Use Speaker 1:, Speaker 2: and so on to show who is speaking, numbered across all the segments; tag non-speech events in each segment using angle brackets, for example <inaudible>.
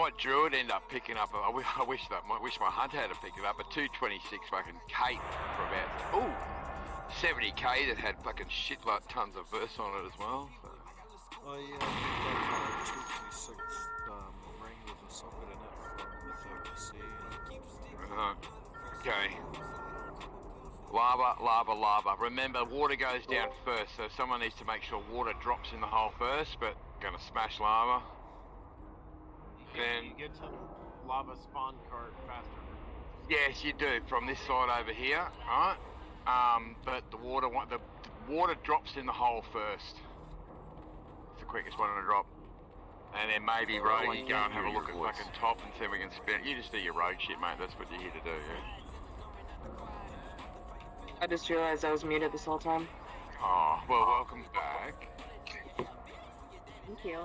Speaker 1: My druid end up picking up. <laughs> I wish, that. I wish my hunter had to pick it up. A 226 fucking cape for about ooh 70k that had fucking shit like tons of vers on it as well. So.
Speaker 2: Oh yeah, I picked up a 226 um, ring with a socket in it from the 30C.
Speaker 1: Uh-huh. Okay. Lava, lava, lava. Remember, water goes down first, so someone needs to make sure water drops in the hole first, but gonna smash lava. Then,
Speaker 3: you get to lava spawn cart faster.
Speaker 1: yes, you do, from this side over here, alright? Um, but the water, wa- the, the water drops in the hole first. It's the quickest one to drop. And then maybe
Speaker 4: Oh,
Speaker 1: rogue,
Speaker 4: I
Speaker 1: you go and have a
Speaker 4: hear
Speaker 1: look at
Speaker 4: your voice.
Speaker 1: fucking top and see if we can spin it. You just do your rogue shit, mate, that's what you're here to do, yeah?
Speaker 5: I just realized I was muted this whole time.
Speaker 1: Oh, well, welcome back.
Speaker 5: Thank you.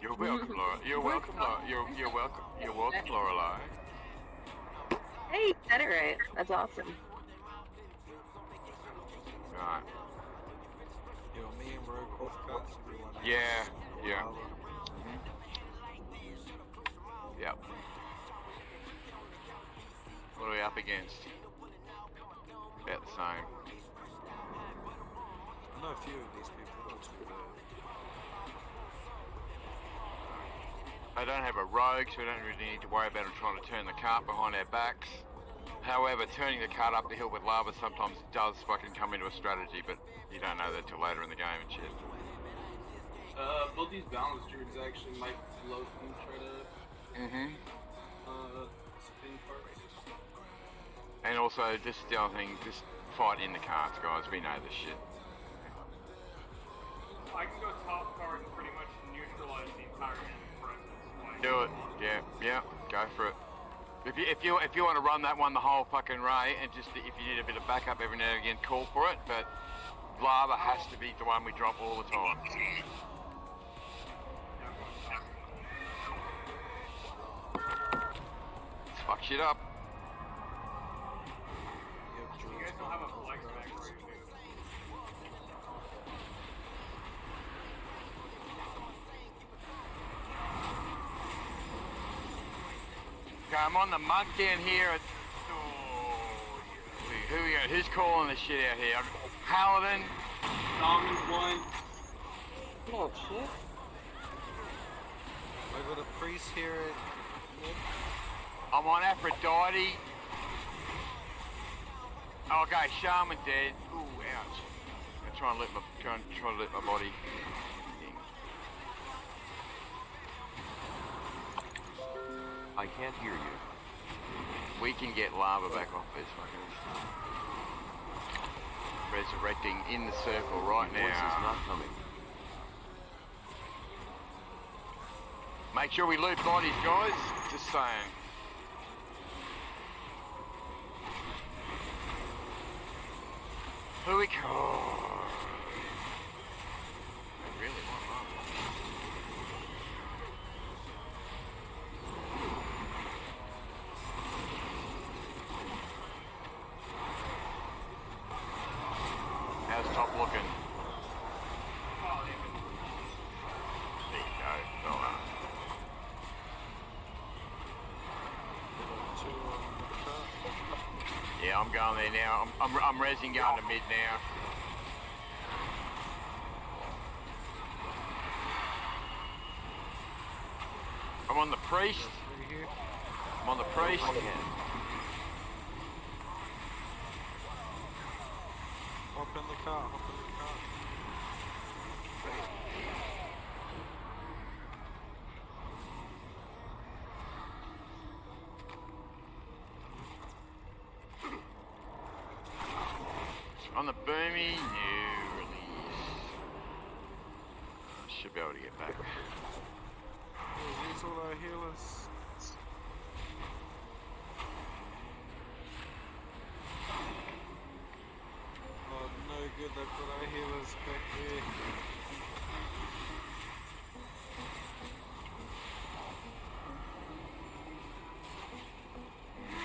Speaker 1: You're welcome, Laura. You're welcome, Laura. You're, you're welcome. You're welcome, Lorelai.
Speaker 5: Hey, you said it right. That's awesome.
Speaker 1: Right.
Speaker 2: Yo, me and Rogue both cuts. everyone else.
Speaker 1: Yeah, yeah.
Speaker 2: Lava. Mm-hmm.
Speaker 1: Yep. What are we up against? About the same.
Speaker 2: I know a few of these people, that's good.
Speaker 1: They don't have a rogue, so we don't really need to worry about them trying to turn the cart behind our backs. However, turning the cart up the hill with lava sometimes does fucking come into a strategy, but you don't know that till later in the game and shit.
Speaker 6: Uh, both these balance druids actually might float and try to
Speaker 1: Mm-hmm.
Speaker 6: uh, spin parts.
Speaker 1: And also, is the other thing, just fight in the carts, guys. We know this shit.
Speaker 3: I can go top card and pretty much neutralize the entire enemy presence. Like,
Speaker 1: Do it. Yeah, yeah. Go for it. If you if you if you want to run that one the whole fucking way, and just if you need a bit of backup every now and again, call for it. But lava has to be the one we drop all the time. fuck shit up. I'm on the mug down here. At, oh, who we got? Who's calling the shit out here? Paladin.
Speaker 6: Domin's one.
Speaker 5: Oh shit.
Speaker 2: I got a priest here at.
Speaker 1: I'm on Aphrodite. Oh, okay, Shaman dead. Ooh, ouch. I'm trying to let my trying, trying to let my body.
Speaker 4: I can't hear you.
Speaker 1: We can get lava back off this fucking. Resurrecting in the circle right now.
Speaker 4: Voice is not coming.
Speaker 1: Make sure we loot bodies, guys. Just saying. Who we co- oh. I really want lava. How's top looking? Yeah, I'm going there now. I'm, I'm, I'm resing going to mid now. I'm on the priest. I'm on the priest.
Speaker 2: Hop in the car, hop in the car.
Speaker 1: On the boomy, new release. Should be able to get back.
Speaker 2: Oh, these all our healers. Oh, they've got our back there.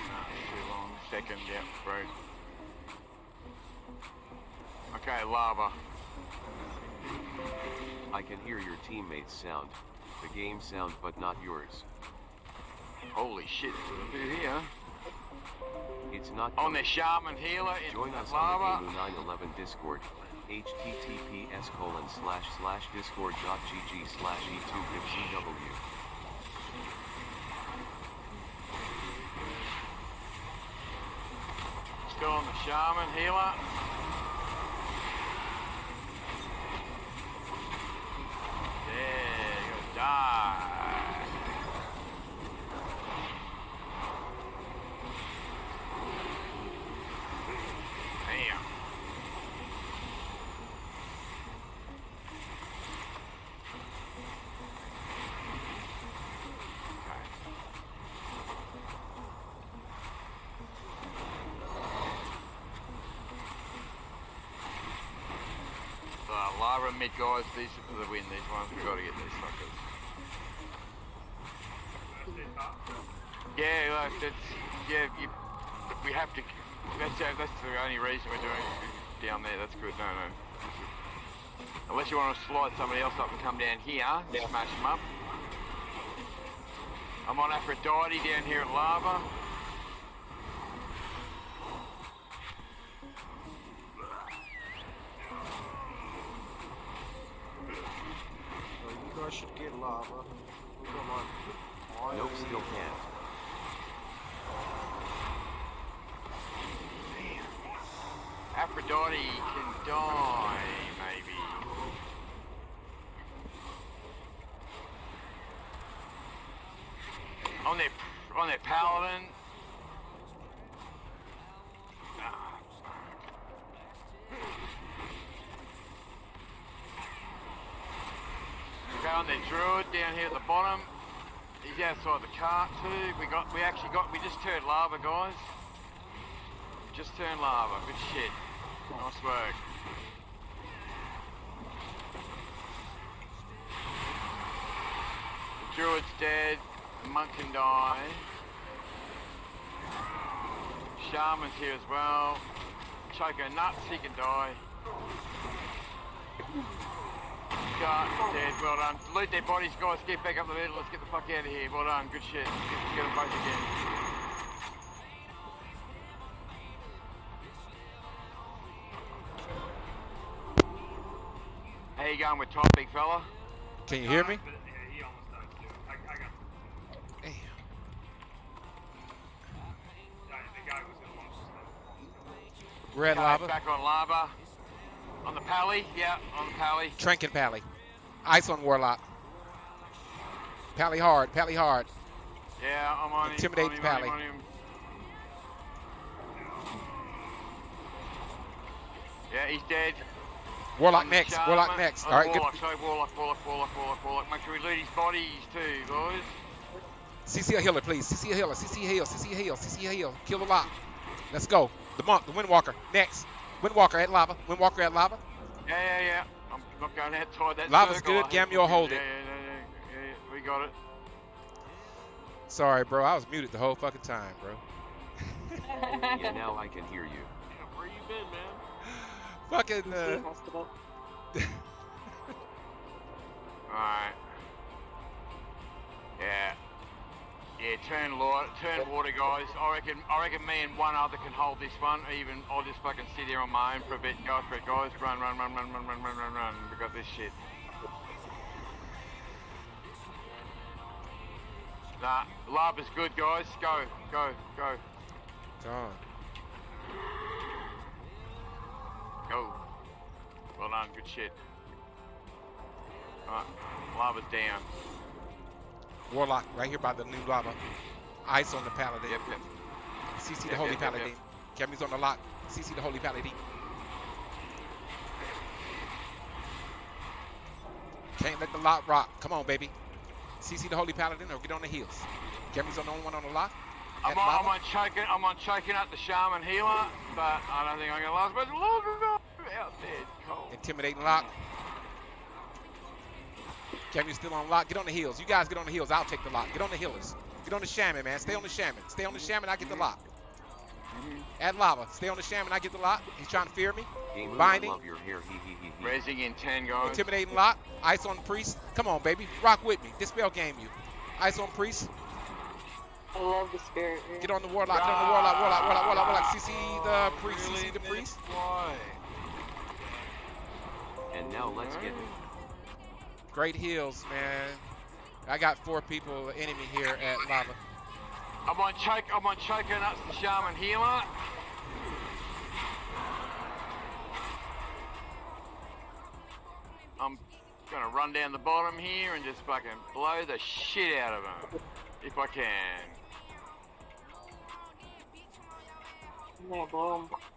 Speaker 1: Nah, too long. Second, yeah, right. Okay, lava.
Speaker 4: I can hear your teammates' sound. The game sound but not yours.
Speaker 1: Holy shit, there's a bit here.
Speaker 4: It's not
Speaker 1: On the shaman healer in
Speaker 4: Join us on the Gamu 911 Discord. https colon slash slash discord.gg slash e e250w.
Speaker 1: Still on the shaman healer. Yeah, you gotta die. Damn. Uh, Lara mid guys, these are for the win. These ones we've gotta get these suckers. Yeah, like that's yeah. You, we have to. That's that's the only reason we're doing it down there. That's good. No, no. Unless you want to slide somebody else up and come down here, and smash them up. I'm on Aphrodite down here at Lava.
Speaker 2: So you guys should get lava. We got like iron.
Speaker 4: Nope, still can't.
Speaker 1: Aphrodite can die, maybe. On their on their paladin. On their druid down here at the bottom. He's outside the cart too. We got we actually got we just turned lava guys. Just turned lava. Good shit. Nice work. The druid's dead. The monk can die. Shaman's here as well. Choco nuts, he can die. Guard dead, well done. Loot their bodies, guys. Get back up the middle. Let's get the fuck out of here. Well done. Good shit. Get, get them both again. How you going with Tom, big fella?
Speaker 7: Can you hear me?
Speaker 3: But, yeah, he almost died too. I, I got.
Speaker 7: Damn.
Speaker 3: Yeah, the guy was almost.
Speaker 7: Red
Speaker 1: Okay,
Speaker 7: lava.
Speaker 1: Back on lava. On the pally, yeah, on the pally.
Speaker 7: Trank and Pally. Ice on Warlock. Pally hard. Pally hard.
Speaker 1: Yeah, I'm on him.
Speaker 7: Intimidate
Speaker 1: him,
Speaker 7: Pally.
Speaker 1: On him, on him. Yeah, he's dead.
Speaker 7: Warlock next.
Speaker 1: shaman,
Speaker 7: Warlock next.
Speaker 1: on
Speaker 7: All right, good.
Speaker 1: Warlock, sorry, Warlock, Warlock, Warlock, Warlock, Warlock. Make sure we loot his bodies too, boys.
Speaker 7: CC a healer, please. CC a healer. CC a heal. CC a heal. CC a heal. Kill the lock. Let's go. The monk. The Windwalker. Next. Windwalker at lava. Windwalker at lava.
Speaker 1: Yeah, yeah, yeah. I'm not going outside that
Speaker 7: Lava's
Speaker 1: circle.
Speaker 7: good,
Speaker 1: I think
Speaker 7: Gamio,
Speaker 1: we're
Speaker 7: hold
Speaker 1: good.
Speaker 7: it.
Speaker 1: Yeah, yeah, yeah, yeah, yeah, we got it.
Speaker 7: Sorry, bro. I was muted the whole fucking time, bro. <laughs>
Speaker 4: Yeah, now I can hear you.
Speaker 6: Yeah, where you been, man?
Speaker 7: Fucking. Uh,
Speaker 5: hospital. <laughs>
Speaker 1: Alright. Yeah. Yeah, turn water, turn water, guys. I reckon, I reckon me and one other can hold this one. Even I'll just fucking sit here on my own for a bit. Go for it, guys. Run, run, run, run, run, run, run, run, run. We got this shit. Nah, lava's good, guys. Go, go, go,
Speaker 7: Gone.
Speaker 1: go. Well done, good shit. Alright, lava's down.
Speaker 7: Warlock right here by the new lava. Ice on the paladin.
Speaker 1: Yep, yep.
Speaker 7: CC the
Speaker 1: Yep,
Speaker 7: Holy
Speaker 1: yep, yep,
Speaker 7: Paladin. Cammy's on the lock. CC the Holy Paladin. Can't let the lock rock. Come on, baby. CC the Holy Paladin or get on the heels. Cammy's on the only one on the lock.
Speaker 1: I'm on, I'm on choking. I'm on choking up the shaman healer, but I don't think I'm gonna last much longer. Out there, cold.
Speaker 7: Intimidating lock. Cammy's still on lock. Get on the heels. You guys get on the heels. I'll take the lock. Get on the healers. Get on the shaman, man. Stay on the shaman. Stay on the shaman. I get the lock. Add lava. Stay on the shaman. I get the lock. He's trying to fear me.
Speaker 4: Game I
Speaker 7: Binding.
Speaker 4: love your hair. Hee hee hee hee.
Speaker 1: Raising in ten, guys.
Speaker 7: Intimidating lock. Ice on priest. Come on, baby. Rock with me. Dispel game you. Ice on priest.
Speaker 5: I love the spirit. man.
Speaker 7: Get on the warlock. Get on the warlock. Warlock. Warlock. Warlock. Warlock. CC the priest.
Speaker 2: Really
Speaker 7: CC the priest.
Speaker 2: Why?
Speaker 4: And now let's get
Speaker 7: Great heals, man. I got four people enemy here at lava.
Speaker 1: I'm on choke. I'm on choker nuts. The shaman healer. I'm gonna run down the bottom here and just fucking blow the shit out of them if I can.
Speaker 5: I'm gonna blow 'em.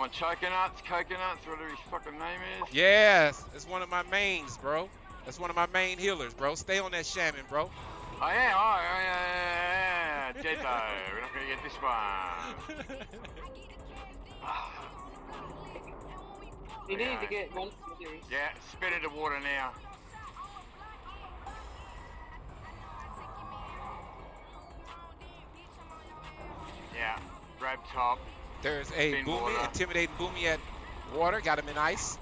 Speaker 1: I'm coconuts, coconuts, whatever his fucking name is.
Speaker 7: Yes, it's one of my mains, bro. That's one of my main healers, bro. Stay on that shaman, bro.
Speaker 1: Oh, I am. Oh, yeah, yeah, yeah, yeah. Deadbo. We're not gonna get this one.
Speaker 5: You need to get one.
Speaker 1: Yeah, spit into water now. Yeah, grab top.
Speaker 7: There's a
Speaker 1: Spin
Speaker 7: Boomy,
Speaker 1: water.
Speaker 7: intimidating Boomy at water. Got him in ice.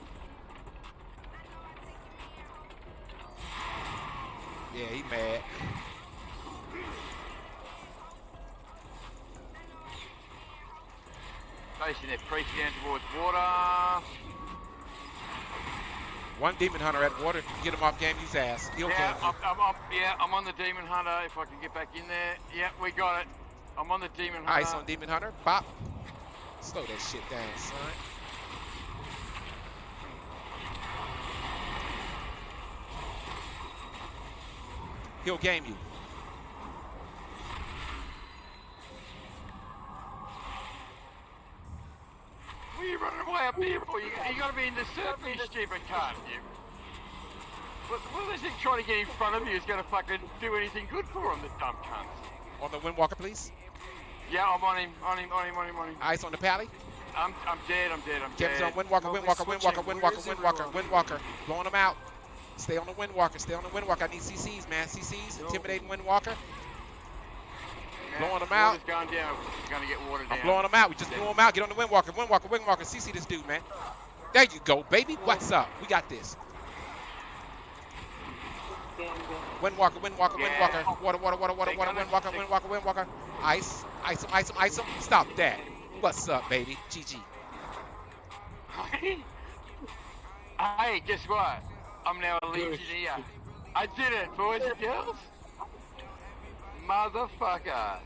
Speaker 7: Yeah, he mad.
Speaker 1: Facing that priest down towards water.
Speaker 7: One demon hunter at water. Get him off game. Use ass. He'll
Speaker 1: Yeah, I'm, I'm, yeah, I'm on the demon hunter. If I can get back in there. Yeah, we got it. I'm on the demon hunter.
Speaker 7: Ice on demon hunter. Pop. Slow that shit down, son. He'll game you.
Speaker 1: What are you running away up there for? You, you gotta be in the surf, you stupid cunt. You. What, what is he trying to get in front of you is gonna fucking do anything good for him, the dumb cunt?
Speaker 7: On the Windwalker, please.
Speaker 1: Yeah, I'm on him, on him, on him, on him, on him.
Speaker 7: Ice on the pally.
Speaker 1: I'm, I'm dead, I'm dead, I'm
Speaker 7: on
Speaker 1: dead.
Speaker 7: Windwalker,
Speaker 2: No,
Speaker 7: Windwalker, Windwalker, Windwalker, Windwalker. Windwalker. Blowing them out. Stay on the Windwalker, stay on the Windwalker. I need CCs, man. CCs, intimidating Windwalker. Blowing him out.
Speaker 1: going down. We're gonna get water down.
Speaker 7: I'm blowing them out. We just blew them out. Get on the Windwalker, Windwalker, Windwalker. CC this dude, man. There you go, baby. What's up? We got this. Windwalker, Windwalker,
Speaker 1: Yeah.
Speaker 7: Windwalker. Water, water, water, water, water, Windwalker, Windwalker, Windwalker. Ice, ice him, ice him, ice him. Stop that. What's up, baby? GG.
Speaker 1: hey, <laughs> guess what? I'm now a legionnaire. I did it, boys and girls. Motherfucker.